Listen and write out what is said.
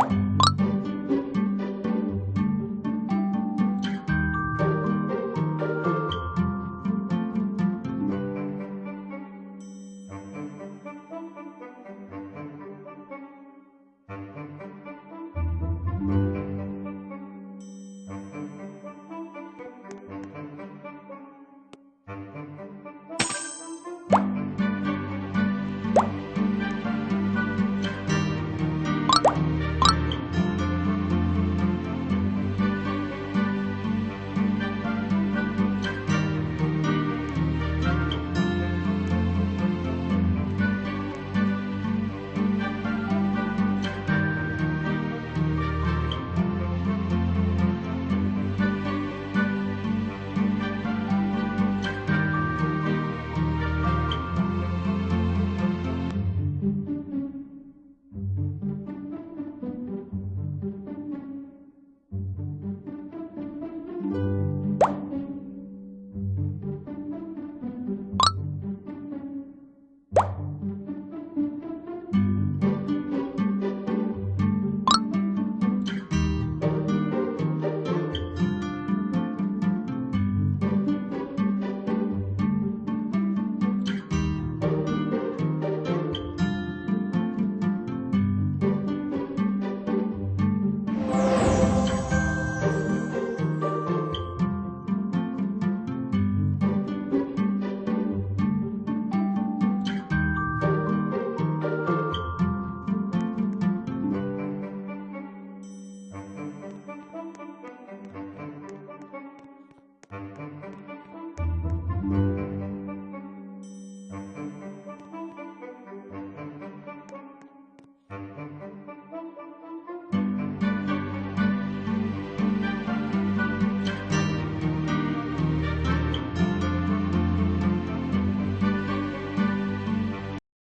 아